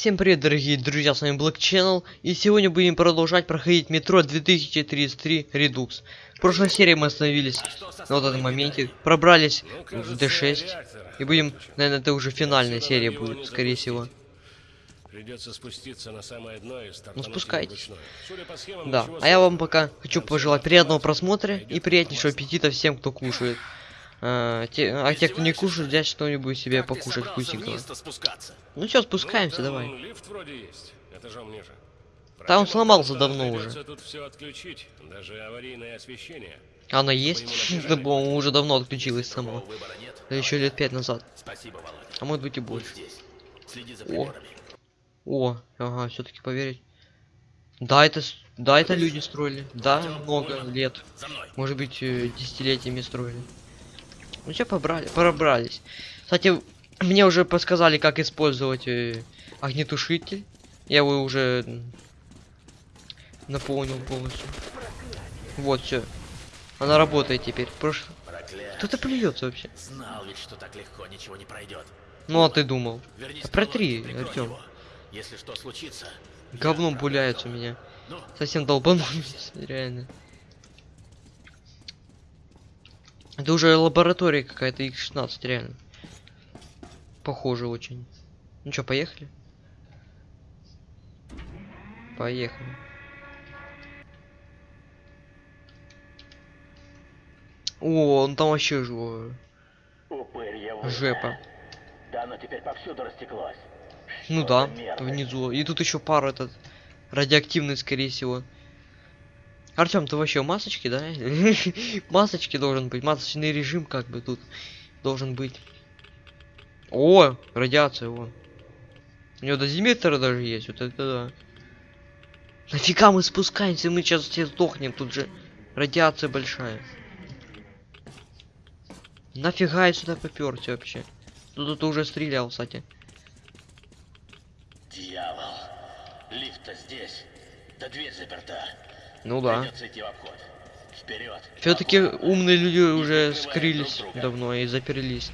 Всем привет, дорогие друзья, с вами Black Channel, и сегодня будем продолжать проходить метро 2033 Redux. В прошлой серии мы остановились на вот этом моменте, пробрались в D6, и будем, наверное, это уже финальная серия будет, скорее всего. Придется спуститься на самое дно и Ну, спускайтесь. схемам, Да, а я вам пока хочу пожелать приятного просмотра и приятнейшего аппетита всем, кто кушает. А, те, а те, кто не кушает, взять что-нибудь себе Как покушать вкусненького. Ну все, Ну, спускаемся, там давай. лифт вроде есть, этажом ниже. Проблема сломался что давно уже. тут все отключить, даже аварийное освещение. Она есть? Да, по-моему, уже давно отключилась сама. Да еще лет пять назад. Спасибо. А может быть и больше. здесь. Следи за О. О, ага, все-таки поверить. Да, это, да, это люди строили. Да, много лет. Может быть, э, десятилетиями строили. Ну все, побрали, пробрались. Кстати, мне уже подсказали, как использовать э, огнетушитель. Я его уже наполнил полностью. Вот, все. Она работает теперь. Прош... Кто-то плюется вообще. Знал ведь, что так легко ничего не пройдет. Ну а ты думал. Вернись Да протри, его. Если что случится, Говном пуляются у меня. ну, Совсем долбанулись, реально. Это уже лаборатория какая-то X16, реально. Похоже очень. Ну что, поехали? Поехали. О, он там вообще вы. жепа. Да оно теперь повсюду растеклось. Ну да, мерзость? внизу. И тут еще пар этот радиоактивный, скорее всего. Артем, ты вообще в масочке, да? масочки должен быть. Масочный режим как бы тут должен быть. О, радиация, вон. У него дозиметр даже есть, вот это да. Нафига мы спускаемся, мы сейчас все сдохнем, тут же радиация большая. Нафига я сюда поперся вообще? Тут ты уже стрелял, кстати. Дьявол. Лифт-то здесь. Да дверь заперта. Ну да. Все-таки умные люди уже скрылись давно и заперлись.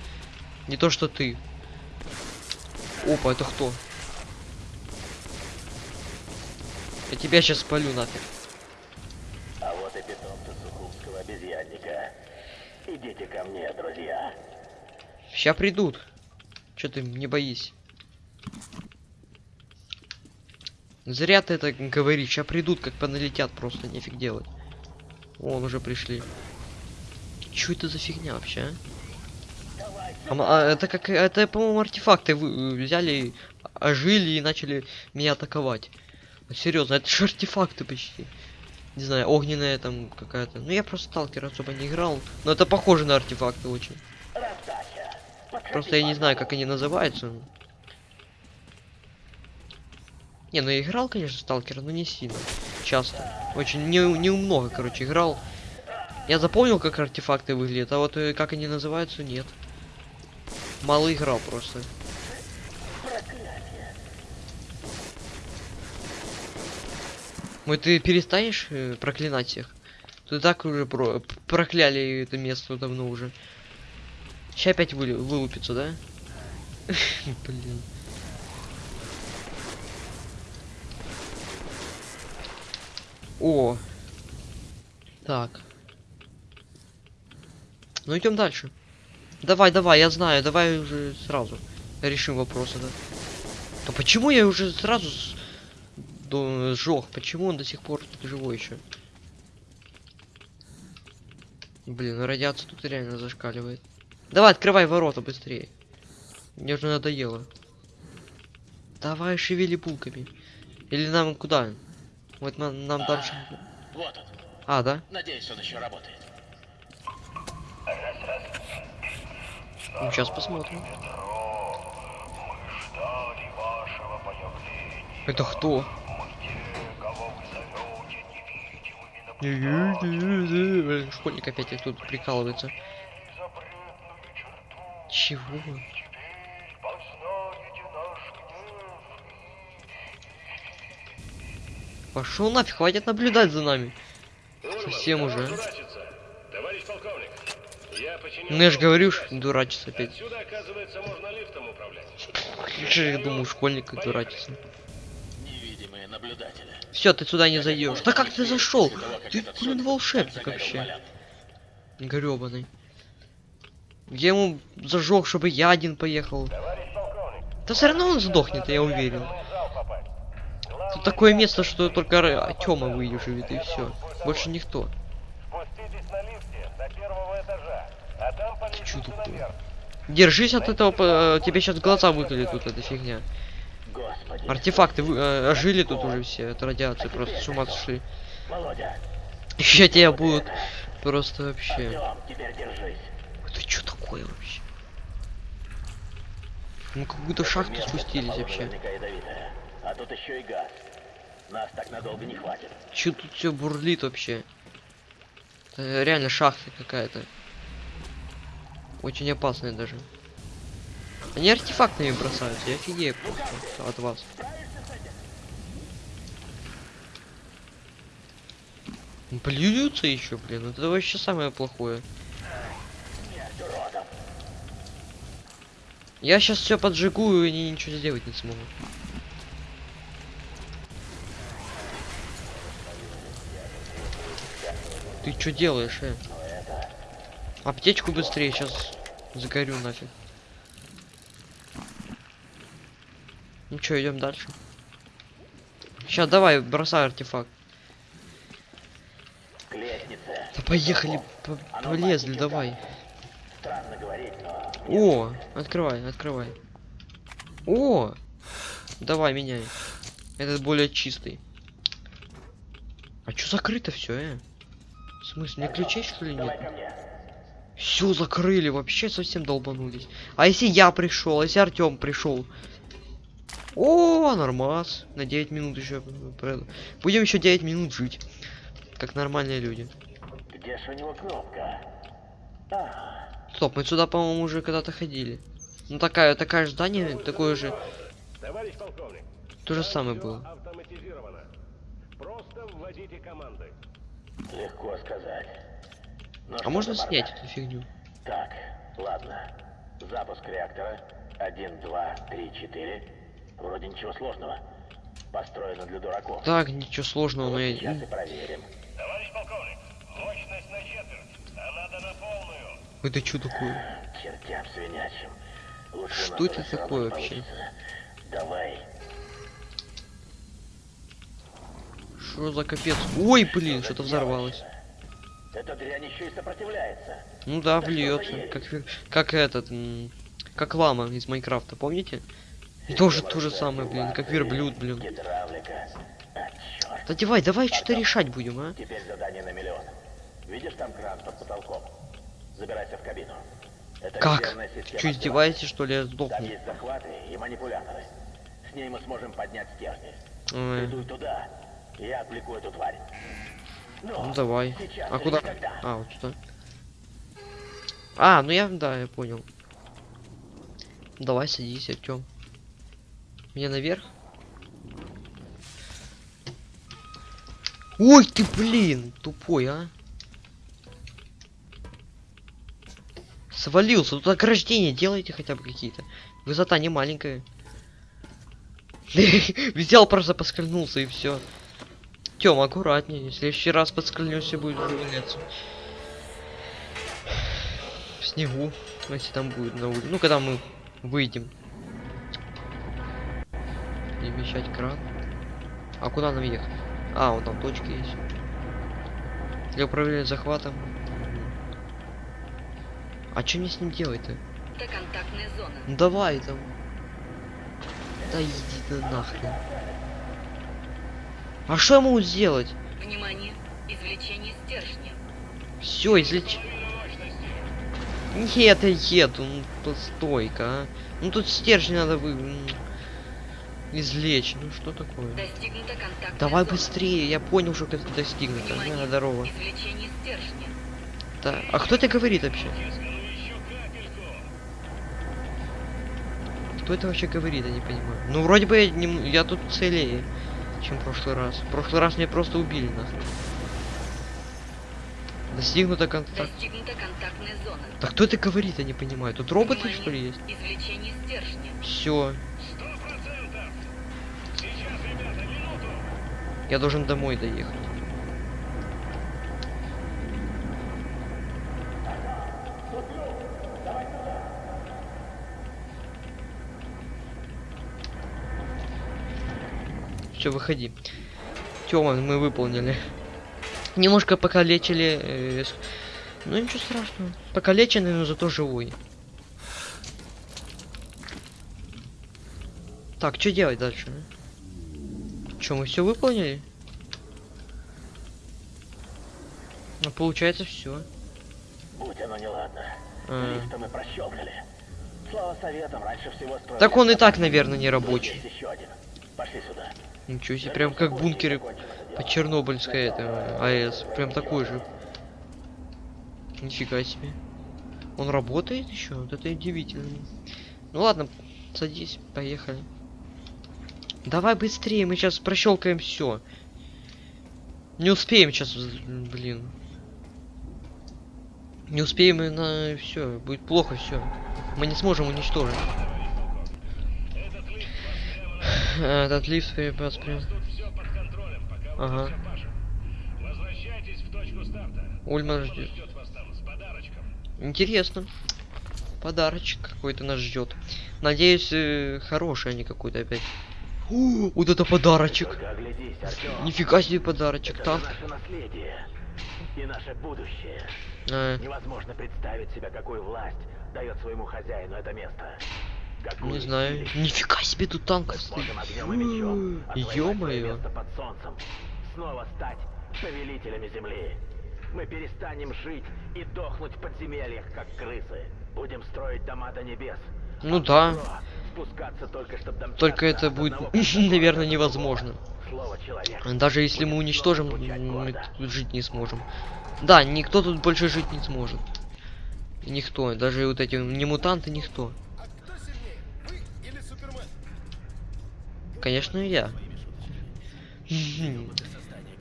Не то что ты. Опа, это кто? Я тебя сейчас спалю нафиг. А вот и питомцы обезьянника. Идите ко мне, друзья. Ща придут. Че ты, не боись. Зря ты это говоришь. Ща придут, как поналетят просто, нефиг делать. Вон уже пришли. Чё это за фигня вообще, а? А а это как, это, по-моему, артефакты вы, э, взяли, ожили и начали меня атаковать. Серьезно, это же артефакты почти. Не знаю, огненная там какая-то. Ну я просто сталкер особо не играл. Но это похоже на артефакты очень. Просто я не знаю, как они называются. Не, ну я играл, конечно, сталкера, но не сильно. Часто. Очень не, не много, короче, играл. Я запомнил, как артефакты выглядят, а вот э, как они называются, нет. Мало играл просто. Ой, ты перестанешь э, проклинать всех? Ты так уже про прокляли это место давно уже. Сейчас опять вылупится, да? Блин. О. Так. Ну идем дальше. Давай, давай, я знаю, давай уже сразу решим вопрос да. Да почему я уже сразу сжег? Почему он до сих пор тут живой еще? Блин, радиация тут реально зашкаливает. Давай, открывай ворота быстрее. Мне уже надоело. Давай, шевели булками. Или нам куда? Вот нам, нам дальше. Вот он. А, да? Надеюсь, он еще работает. Ну, сейчас посмотрим. Это кто? Школьник опять тут прикалывается. Чего? Пошел нафиг, хватит наблюдать за нами. Совсем уже. Ну я же говорю, что дурачиться опять. Отсюда, оказывается, можно лифтом управлять. Же, я думаю, школьник как дурачится. Невидимые наблюдатели. Все, ты сюда не зайдешь. Да как ты зашел? Ты, блин, волшебник вообще. Гребаный. Я ему зажег, чтобы я один поехал. Да все равно он сдохнет, я уверен. Такое место, что только Тёма выживет и все. Больше никто. А по чё наверх. Держись от этого, по- тебе сейчас глаза выколет тут эта фигня. Артефакты вы- э, ожили тут уже все от радиации, просто с ума сошли. Еще тебя будут просто вообще. Это что такое вообще? Мы какую-то шахту спустились вообще. А тут еще и газ. Нас так надолго не хватит. Че тут все бурлит вообще? Это реально шахта какая-то. Очень опасная даже. Они артефактами бросаются, я офигею просто от вас. Плюются еще, блин, это вообще самое плохое. Я сейчас все поджигу, и ничего сделать не смогут. Ты что делаешь, э? Аптечку быстрее, сейчас загорю нафиг. Ну что, идем дальше. Сейчас давай, бросай артефакт. Да поехали, по- полезли, давай. О, открывай, открывай. О, давай меняй. Этот более чистый. А чё закрыто все, э? В смысле, мне ключей что ли нет? Все закрыли, вообще совсем долбанулись. А если я пришел, а если Артем пришел? О, нормас. На 9 минут еще. Будем еще 9 минут жить. Как нормальные люди. Где ж у него кнопка? А, Стоп, мы сюда, по-моему, уже когда-то ходили. Ну такая, такая же здание, такое же. Товарищ полковник, То же самое было. Просто вводите команды. Легко сказать. Ну А можно снять эту фигню? Так, ладно. Запуск реактора. Один, два, три, четыре. Вроде ничего сложного. Построено для дураков. Так, ничего сложного, но Вот я... сейчас и проверим. Товарищ полковник, мощность на четверть, а надо на полную. Это что такое? Чертям свинячим. Лучше Что это такое вообще? получится. Давай. Что за капец? Ой, блин, что-то взорвалось. Эта дрянь еще и сопротивляется. Ну да, ересь? Как, как этот, как лама из Майнкрафта, помните? И тоже то же самое, блин, как верблюд, блин. А. Да давай, давай что-то решать будем, а? Теперь задание на миллион. Видишь там кран под потолком? Забирайся в кабину. Это Как? связи. издеваетесь, что ли, я Там сдохну? есть захваты и манипуляторы. С ней мы сможем поднять стержни. Ой, Иду туда. Я отвлеку эту тварь. Ну давай. сейчас А куда? никогда. А, вот сюда. А, ну я, да, я понял. Давай садись, Артём. Мне наверх? Ой, ты, блин, тупой, а. Свалился, тут ограждения делайте хотя бы какие-то. Высота не маленькая. Взял, просто поскользнулся и все. Тём, аккуратнее. В следующий раз подскользнешься, будет валяться. В снегу. Если там будет на улице. Ну, когда мы выйдем. Перемещать кран. А куда нам ехать? А, вот там точки есть. Для управления захватом. А что мне с ним делать-то? Это контактная зона. Ну давай там. Да иди ты нахрен. А что я могу сделать? Внимание, извлечение стержня. Все, извлечь. Нет, я еду, ну постой-ка, а. Ну тут стержень надо вы... м, извлечь. Ну что такое? Достигнута Давай зона. быстрее, я понял, что это достигнуто. Внимание, Да, здорово. Да. А кто это говорит вообще? Кто это вообще говорит, я не понимаю. Ну вроде бы я, не, я тут целее, чем в прошлый раз. В прошлый раз меня просто убили нас. Достигнута контакт. Достигнута контактная зона. Так кто это говорит, я не понимаю. Тут роботы Внимание, что ли есть? Извлечение стержня. Все. Я должен домой доехать. Все, выходи. Тёма, мы выполнили. Немножко покалечили. э, ну ничего страшного. Покалеченный, но зато живой. Так, что делать дальше? Что, мы все выполнили? Ну, получается все. Будь оно неладно. А. Лифта мы прощелкали. Слава советам, раньше всего строили... Так он и так, наверное, не рабочий. Пошли сюда. Ничего себе, прям как бункеры по Чернобыльской это, АЭС. Прям такой же. Нифига себе. Он работает еще? Вот это удивительно. Ну ладно, садись, поехали. Давай быстрее, мы сейчас прощелкаем все. Не успеем сейчас, блин. Не успеем и на все, будет плохо все. Мы не сможем уничтожить. Этот лифт припас прям. Тут все под контролем, пока вы Ага. тут пашем. Возвращайтесь в точку старта. Ульман ждет. ждет вас там с подарочком? Интересно. Подарочек какой-то нас ждет. Надеюсь, э, хороший, а не какой-то опять. У, вот это подарочек. Нифига себе подарочек. Это Танк. наше наследие и наше будущее. А, Невозможно представить себе, какую власть дает своему хозяину это место. Не знаю. Нифига себе тут танк стоит. Ё-моё. Снова стать повелителями земли. Мы перестанем жить и дохнуть в подземельях, как крысы. Будем строить дома до небес. Ну А да. только, Только это будет, наверное, невозможно. Даже если мы уничтожим, мы тут жить не сможем. Да, никто тут больше жить не сможет. Никто, даже вот эти не мутанты, никто. Конечно, я.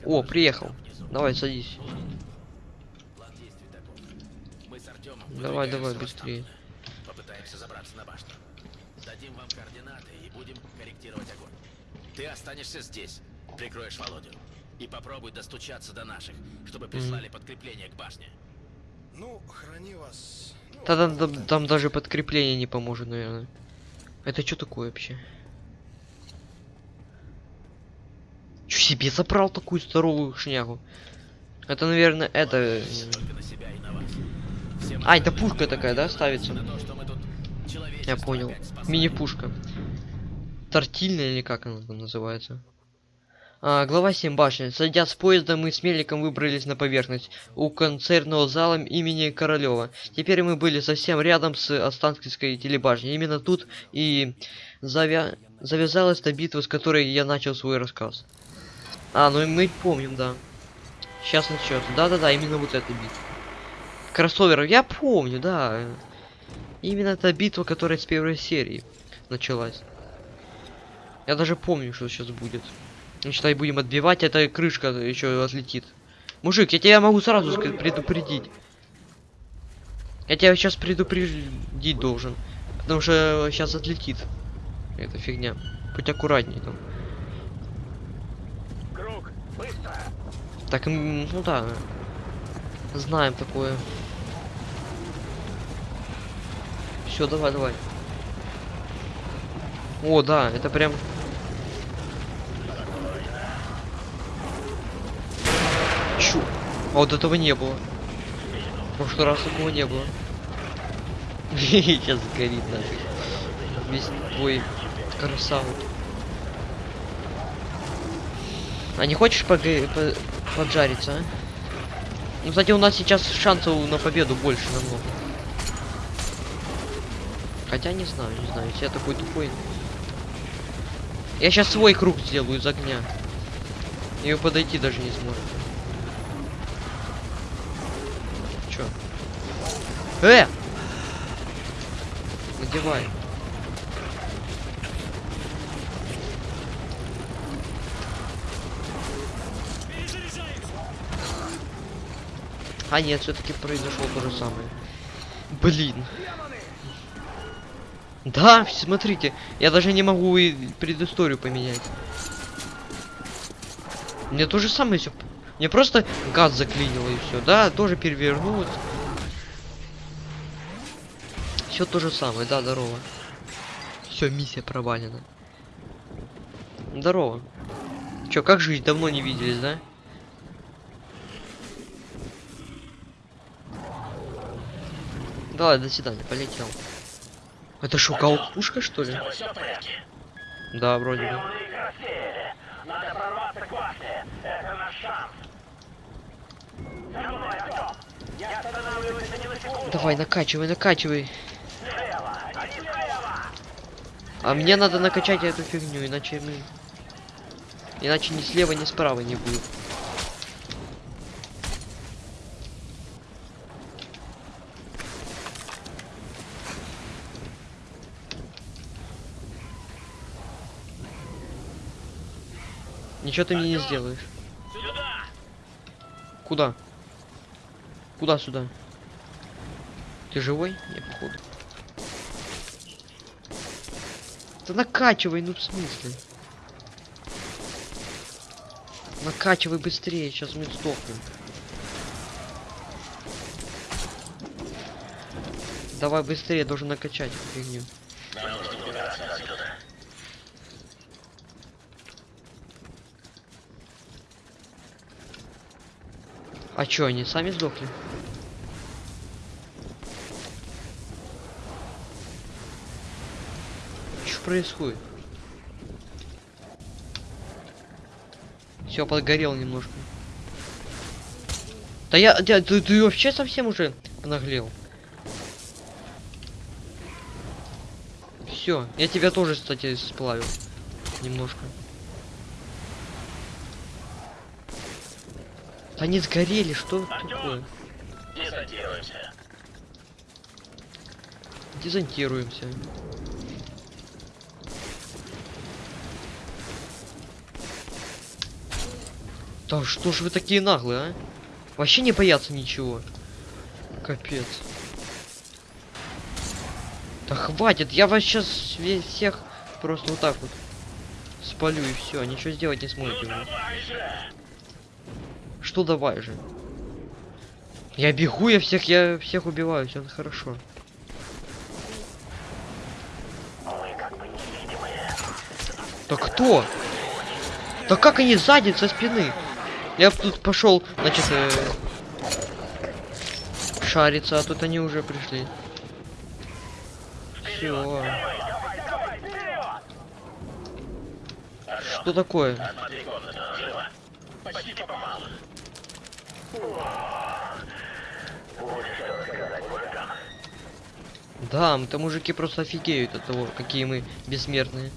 О, приехал. Давай, садись. Мы с Артемом Давай, давай, быстрее. попытаемся забраться на башню. Дадим вам координаты и будем корректировать огонь. Ты останешься здесь, прикроешь Володю. И попробуй достучаться до наших, чтобы прислали подкрепление к башне. Ну, храни вас. Ну, там, там даже подкрепление не поможет, наверное. Это что такое вообще? Себе забрал такую здоровую шнягу? Это, наверное, это... э, А, это пушка такая, да, ставится? Я понял. Мини-пушка. Тортильная или как она там называется? А, глава 7 башни. Сойдя с поезда, мы с Меликом выбрались на поверхность у концертного зала имени Королева. Теперь мы были совсем рядом с Останкинской телебашней. Именно тут и завя... завязалась та битва, с которой я начал свой рассказ. А, ну и мы помним, да. Сейчас начнется. Да-да-да, именно вот эта битва. Кроссовер, я помню, да. Именно та битва, которая с первой серии началась. Я даже помню, что сейчас будет. Ну, Считай, будем отбивать, эта крышка еще отлетит. Мужик, я тебя могу сразу ска- предупредить. Я тебя сейчас предупредить должен. Потому что сейчас отлетит. Эта фигня. Будь аккуратней там. Круг, быстро! Так, ну да. Знаем такое. Все, давай, давай. О, да, это прям. Чу. А вот этого не было. В прошлый раз такого не было. Сейчас горит нафиг. Весь твой красаву. А не хочешь по- поджариться, а? Ну, кстати, у нас сейчас шансов на победу больше намного. Хотя не знаю, не знаю, если я такой тупой. Я сейчас свой круг сделаю из огня. Ее подойти даже не сможет. Чё? Э! Надевай. А нет, все-таки произошло то же самое. Блин. Да, смотрите, я даже не могу и предысторию поменять. Мне то же самое все. Мне просто газ заклинило и все. Да, тоже перевернулось. Все то же самое, да, здорово. Все, миссия провалена. Здорово. Чё, как жить? Давно не виделись, да? Давай, до свидания, полетел. Это шо, пушка что ли? Да, вроде бы. Давай, накачивай, накачивай. А мне надо накачать эту фигню, иначе мы... Иначе ни слева, ни справа не будет. Ничего ты мне не сделаешь. Сюда. Куда? Куда сюда? Ты живой? Не, походу. Да накачивай, ну в смысле? Накачивай быстрее, сейчас мы сдохнем. Давай быстрее, должен накачать фигню. А чё, они сами сдохли? Что происходит? Все, подгорел немножко. Да я, я ты, ты вообще совсем уже наглел. Все, я тебя тоже, кстати, сплавил. Немножко. Они сгорели, что такое? Десантируемся. Дезонтируемся. Да что ж вы такие наглые, а? Вообще не боятся ничего. Капец. Да хватит, я вас сейчас всех просто вот так вот спалю и все, ничего сделать не сможете. вы. Что давай же? Я бегу, я всех, я всех убиваю, все хорошо. Да кто? Да как они сзади, со спины? Я тут пошел, значит, э, шариться, а тут они уже пришли. Все. Что такое? Почти попал. Будешь что сказать мужикам? Да, там мужики просто офигеют от того, какие мы бессмертные.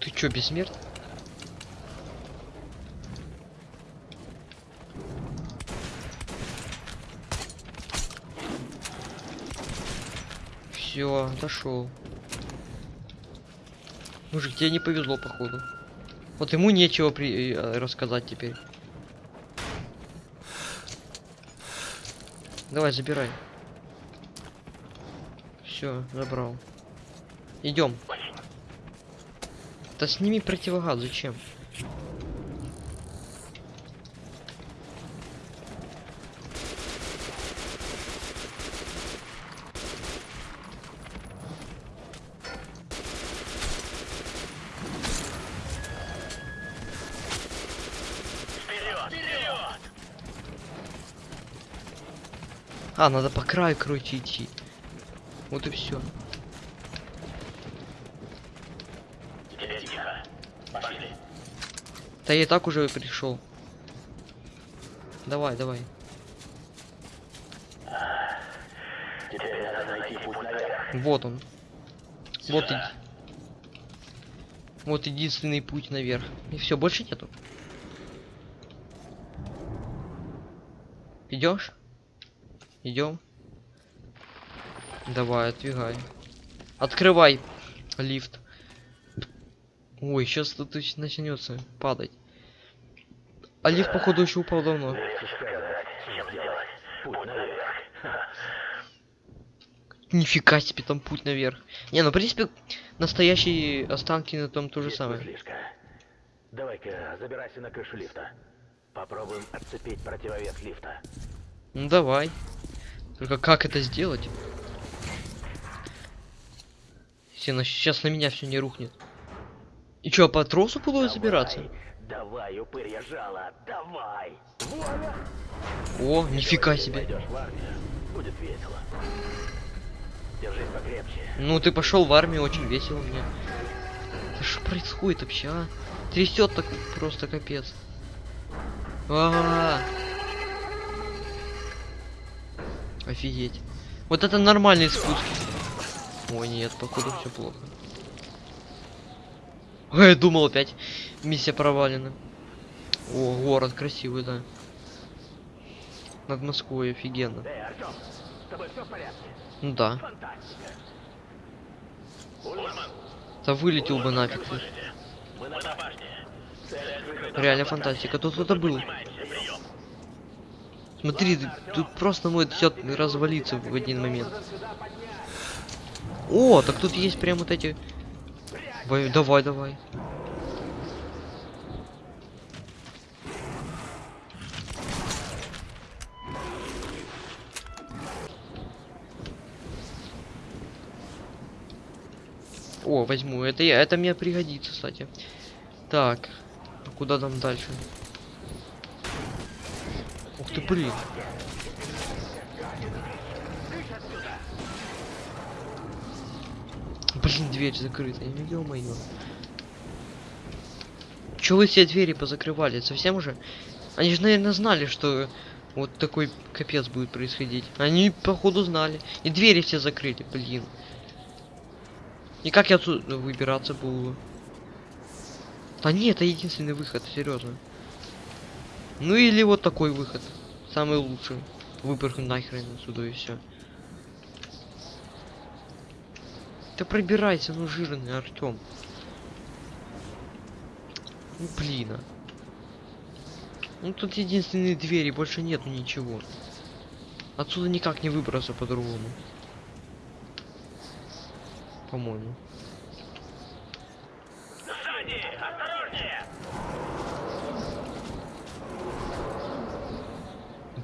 Ты чё, бессмертный? Все, дошел. Мужик, тебе не повезло, походу. Вот ему нечего при... э, рассказать теперь. Давай, забирай. Все, забрал. Идем. Да сними противогаз, зачем? Вперед! Вперед! А, надо по краю, идти. Вот и все. Да я и так уже пришел. Давай, давай. Вот он. Вот и... Вот единственный путь наверх. И все, больше нету. Идешь? Идем. Давай, отвигай. Открывай лифт. Ой, сейчас тут начнется падать. А лифт, походу, еще упал давно. Нифига себе там путь наверх. Не, ну в принципе настоящие останки на том то же Есть самое. Давай-ка забирайся на крышу лифта. Попробуем отцепить противовес лифта. Ну давай. Только как это сделать? На- сейчас на меня все не рухнет. И чё, по тросу буду забираться? Давай, упырья жало, давай! О, нифига себе. Пойдешь в армию, будет весело. Держись покрепче. Ну ты пошел в армию, очень весело мне. Да что происходит вообще, а? Трясет так просто капец. А, Офигеть. Вот это нормальный спуск. Ой, нет, походу все плохо. Ой, я думал опять миссия провалена. О, город красивый, да. Над Москвой офигенно. Эй, Артем, с тобой все в порядке? Ну да. Фантастика. Да вылетел бы нафиг. ты. Мы на башне. Реально фантастика. Тут кто-то был. Смотри, тут просто может все развалиться в один момент. О, так тут есть прям вот эти. Давай, давай. О, возьму. Это я, это мне пригодится, кстати. Так, куда там дальше? Ты, блин. Блин, дверь закрыта. Ё-моё. Чё вы все двери позакрывали? Совсем уже? Они же, наверное, знали, что вот такой капец будет происходить. Они, походу, знали. И двери все закрыли, блин. И как я отсюда выбираться буду? Да нет, это единственный выход, серьезно. Ну или вот такой выход. Самый лучший. Выпрыгну нахрен отсюда и все. Ты пробирайся, ну жирный Артем. Ну блин. а. Ну тут единственные двери, больше нету ничего. Отсюда никак не выбраться по-другому. По-моему. Сзади! Осторожнее!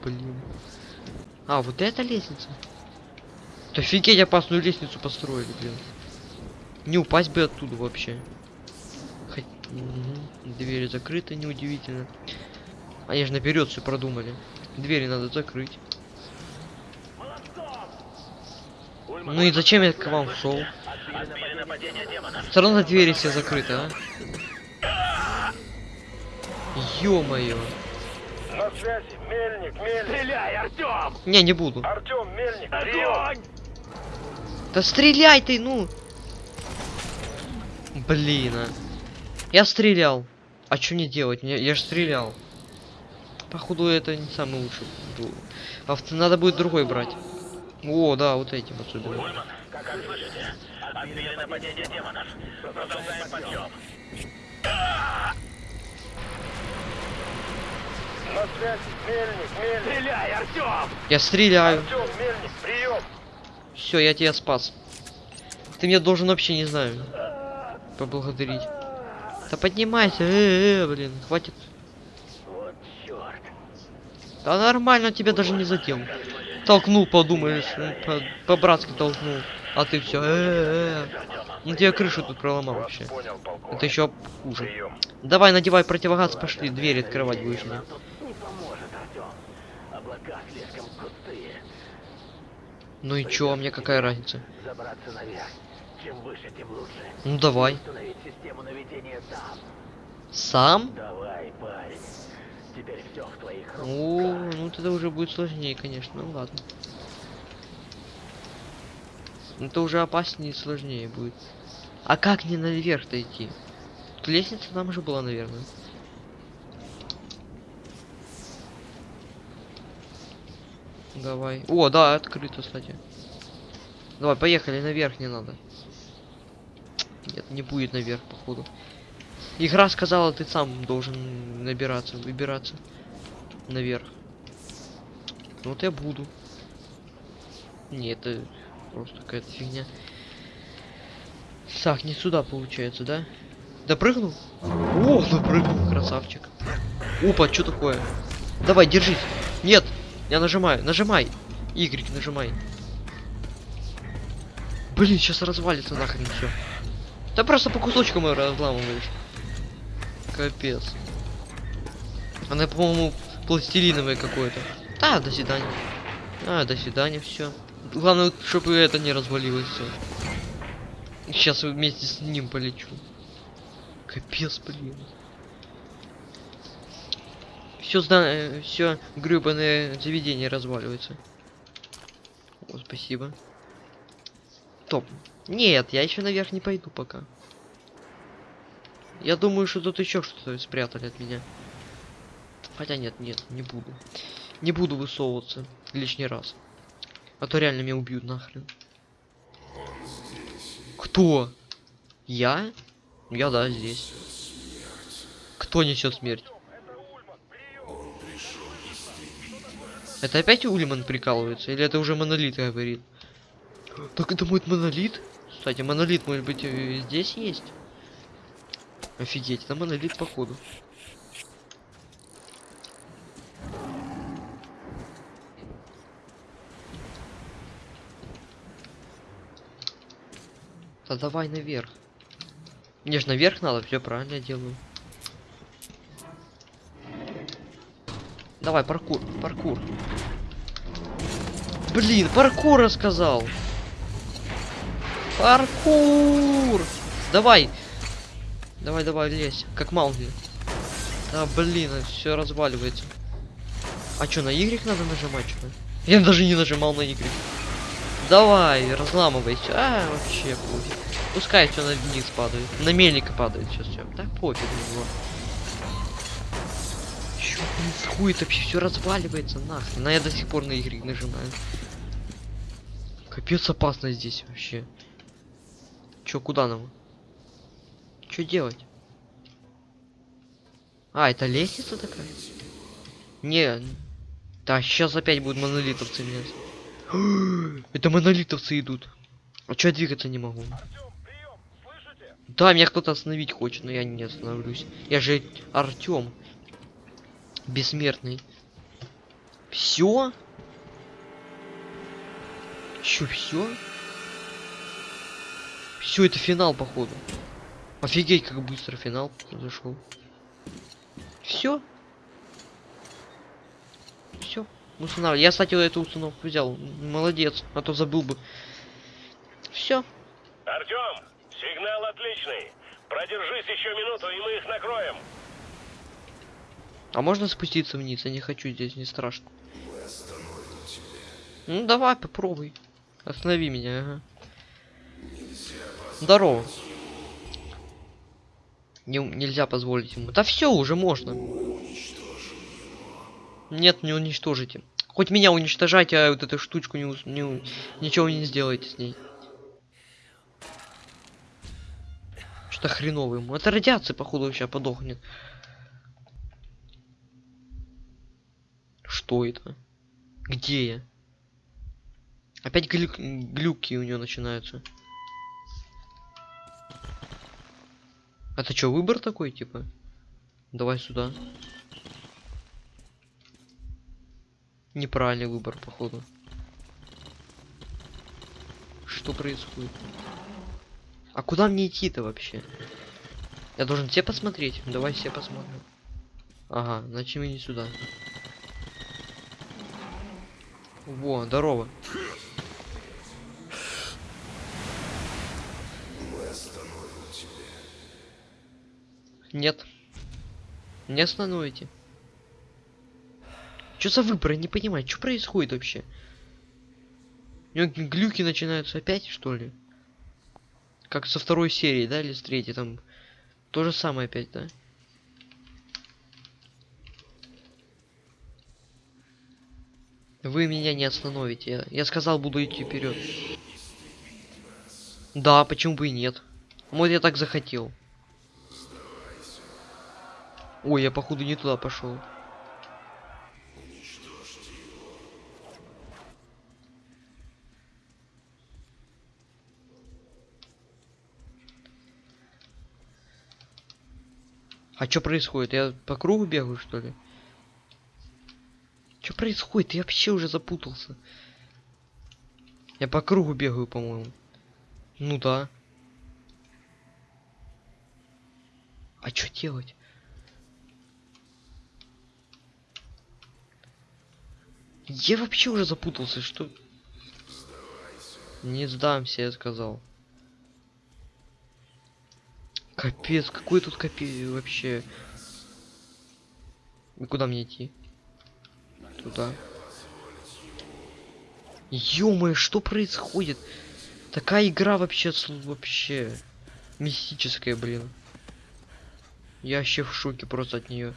Блин. А, вот эта лестница? Да офигеть, опасную лестницу построили, блин. Не упасть бы оттуда вообще. Двери закрыты, неудивительно. Они же наперед все продумали. Двери надо закрыть. Ну и зачем я к вам шел? Все равно двери все закрыты, а? Ё-моё. Связи, мельник, мельник. Стреляй, Артем! Не, не буду. Артем, мельник. Огонь! Да стреляй ты, ну! Блин, а. Я стрелял. А что не делать? Я, я же стрелял. Походу это не самый лучший. был. Авто надо будет другой брать. О, да, вот этим особенно. Как слышите? Отбили нападение демонов. Продолжаем подъем. На связи, мельник, мельник. Стреляй, Артем! Я стреляю. Артем, мельник, прием. Все, я тебя спас. Ты меня должен вообще, не знаю, поблагодарить. Да поднимайся, э, -э, блин, хватит. Вот черт. Да нормально, тебя даже не задел. Толкнул, подумаешь, ну, по- по-братски толкнул. А ты все, ну тебе крышу тут проломал вообще. Это еще хуже. Давай, надевай противогаз, пошли, дверь открывать будешь мне. Нам тут не поможет, Артем. Облака слишком густые. Ну и чё, а мне какая разница? Забраться наверх. Чем выше, тем лучше. Ну давай. Сам? Давай, парень. Теперь все в твоих руках. О, ну это уже будет сложнее, конечно. Ну ладно. Это уже опаснее и сложнее будет. А как не наверх-то идти? Тут лестница там уже была, наверное. Давай. О, да, открыто, кстати. Давай, поехали, наверх не надо. Нет, не будет наверх, походу. Игра сказала, ты сам должен набираться, выбираться наверх. Ну вот я буду. Не, это Просто какая-то фигня. Так, не сюда получается, да? Допрыгнул? О, допрыгнул, красавчик. Опа, что такое? Давай, держись. Нет, я нажимаю, нажимай. Y нажимай. Блин, сейчас развалится нахрен все. Да просто по кусочкам ее разламываешь. Капец. Она, по-моему, пластилиновая какое-то. А, до свидания. А, до свидания, все. Главное, чтобы это не развалилось все. Сейчас вместе с ним полечу. Капец, блин. Все зда... все гребаное заведение разваливается. О, спасибо. Топ. Нет, я еще наверх не пойду пока. Я думаю, что тут еще что-то спрятали от меня. Хотя нет, нет, не буду. Не буду высовываться лишний раз. А то реально меня убьют нахрен. Кто? Я? Я да, здесь. Кто несет смерть? Это опять Ульман прикалывается? Или это уже монолит говорит? Так это будет монолит? Кстати, монолит, может быть, э, здесь есть? Офигеть, это монолит походу. Да давай наверх. Мне ж наверх надо, все правильно делаю. Давай, паркур, паркур. Блин, паркур рассказал. Паркур! Давай! Давай, давай, лезь. Как Маугли. Да, блин, все разваливается. А что, на Y надо нажимать что -то? Я даже не нажимал на Y. Давай, разламывайся. А, вообще пофиг. Пускай все на вниз падает. На мельника падает сейчас все. Да пофиг на него. Происходит вообще? Все разваливается нахрен. Но я до сих пор на Y нажимаю. Капец опасно здесь вообще. Чё, куда нам? Чё делать? А, это лестница такая? Не. Да, сейчас опять будут монолитовцы меня. Это монолитовцы идут. А чё я двигаться не могу? Да, меня кто-то остановить хочет, но я не остановлюсь. Я же Артем. Бессмертный. Все? Чё, все? Все, это финал, походу. Офигеть, как быстро финал зашел. Все. Все. Устанавливай. Я, кстати, эту установку взял. Молодец. А то забыл бы. Все. Артем, сигнал отличный. Продержись еще минуту, и мы их накроем. А можно спуститься вниз? Я не хочу здесь, не страшно. Ну давай, попробуй. Останови меня, ага. Здорово. Не, нельзя позволить ему. Да все, уже можно. Нет, не уничтожите. Хоть меня уничтожайте, а вот эту штучку не, не ничего не сделайте с ней. Что-то хреново ему. Это радиация, походу, сейчас подохнет. Что это? Где я? Опять глюк- глюки у него начинаются. Это что, выбор такой, типа? Давай сюда. Неправильный выбор, походу. Что происходит? А куда мне идти-то вообще? Я должен все посмотреть? Давай все посмотрим. Ага, значит не сюда. Во, здорово. Нет. Не остановите. Что за выбор? Я не понимаю, что происходит вообще? У него глюки начинаются опять, что ли? Как со второй серии, да, или с третьей, там то же самое опять, да? Вы меня не остановите. Я сказал, буду идти вперед. Да, почему бы и нет. Вот я так захотел. Ой, я походу не туда пошел. А что происходит? Я по кругу бегаю, что ли? Что происходит? Я вообще уже запутался. Я по кругу бегаю, по-моему. Ну да. А что делать? Я вообще уже запутался, что... Не сдамся, я сказал. Капец, какой тут капец вообще. И куда мне идти? Туда. ё что происходит? Такая игра вообще, вообще мистическая, блин. Я вообще в шоке просто от нее.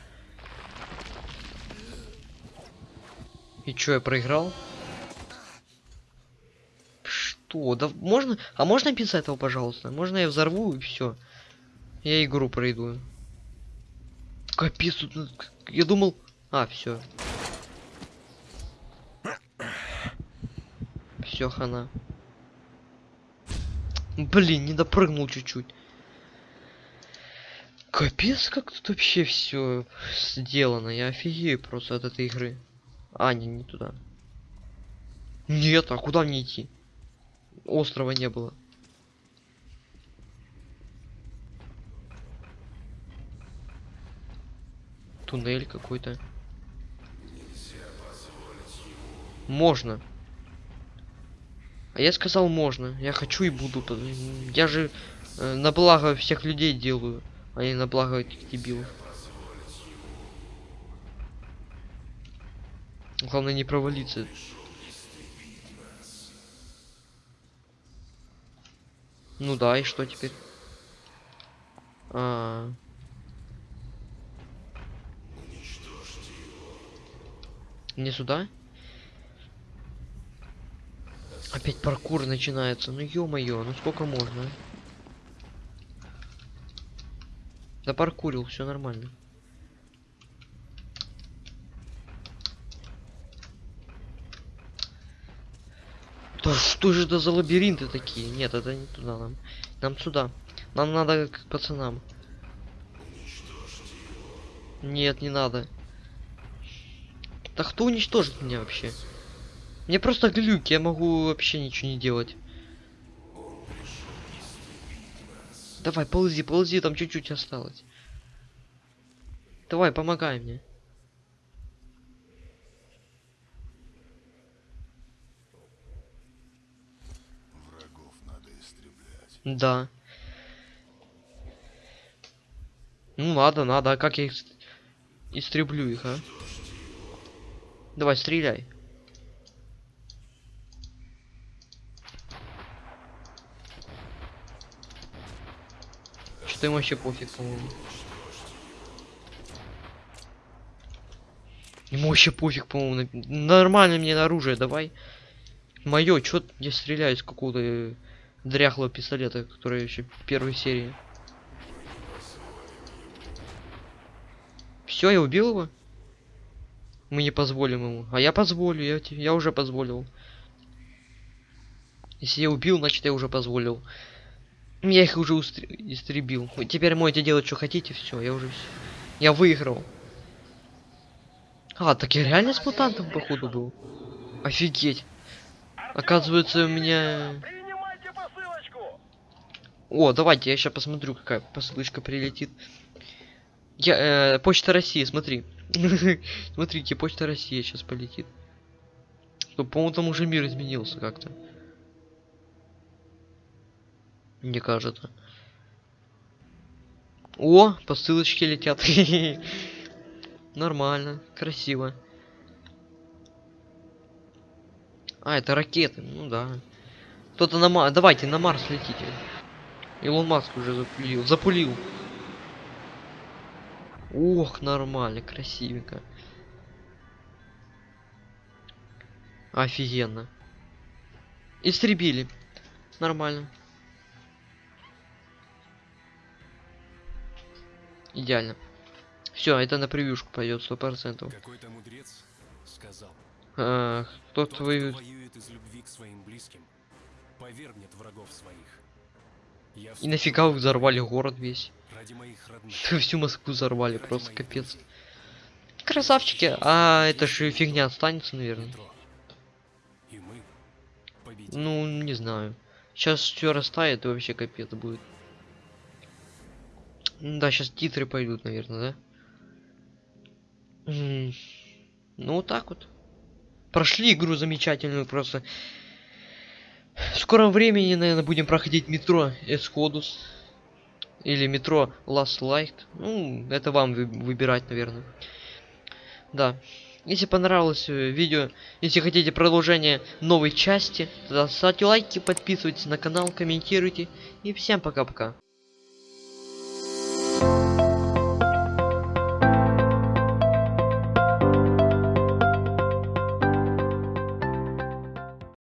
И чё, я проиграл? Что? Да можно? А можно без этого, пожалуйста? Можно я взорву и все. Я игру пройду. Капец, тут... ну, Я думал... А, все. Все, хана. Блин, не допрыгнул чуть-чуть. Капец, как тут вообще все сделано. Я офигею просто от этой игры. А, не, не туда. Нет, а куда мне идти? Острова не было. Туннель какой-то. Можно. А я сказал можно. Я хочу и буду. Я же э, на благо всех людей делаю, а не на благо этих дебилов. Главное не провалиться. Ну да, и что теперь? А. Не сюда? Опять паркур начинается. Ну ё-моё, ну сколько можно? а? Да паркурил, все нормально. Да что же это за лабиринты такие? Нет, это не туда нам. Нам сюда. Нам надо к пацанам. Нет, не надо. Да кто уничтожит меня вообще? Мне просто глюк, я могу вообще ничего не делать. Давай, ползи, ползи, там чуть-чуть осталось. Давай, помогай мне. Врагов надо истреблять. Да. Ну надо, надо, а как я их ст- истреблю их, а? Давай, стреляй. Что им вообще пофиг, по-моему. Ему вообще пофиг, по-моему. Нормально мне на оружие, давай. Мое, чё я стреляю из какого-то э, дряхлого пистолета, который еще в первой серии. Все, я убил его? Мы не позволим ему. А я позволю, я, я уже позволил. Если я убил, значит я уже позволил. Я их уже истребил. Теперь можете делать, что хотите, все, я уже. Я выиграл. А, так я реально с мутантом, походу, был. Офигеть. Оказывается, у меня... О, давайте, я сейчас посмотрю, какая посылочка прилетит. Я, э, Почта России, смотри. Смотрите, Почта России сейчас полетит. По-моему, там уже мир изменился как-то. Мне кажется. О, посылочки летят. Нормально, красиво. А, это ракеты, ну да. Кто-то на Марс. Давайте на Марс летите. Илон Маск уже запулил. Запулил. Ох, нормально, красивенько. Офигенно. Истребили. Нормально. Идеально. Все, это на превьюшку пойдет сто процентов. Какой-то мудрец сказал, А, кто тот, кто воюет из любви к своим близким, повергнет врагов своих. Я И нафига вы взорвали город весь? ради моих родных. Всю Москву взорвали, ради просто моих капец. Красавчики, а это же фигня останется, наверное. Ну, не знаю. Сейчас все растает и вообще капец будет. Да, сейчас титры пойдут, наверное, да? Ну, вот так вот. Прошли игру замечательную просто. В скором времени, наверное, будем проходить метро Эсходус. Или метро Last Light. Ну, это вам вы- выбирать, наверное. Да. Если понравилось э, видео, если хотите продолжение новой части, тогда ставьте лайки, подписывайтесь на канал, комментируйте. И всем пока-пока.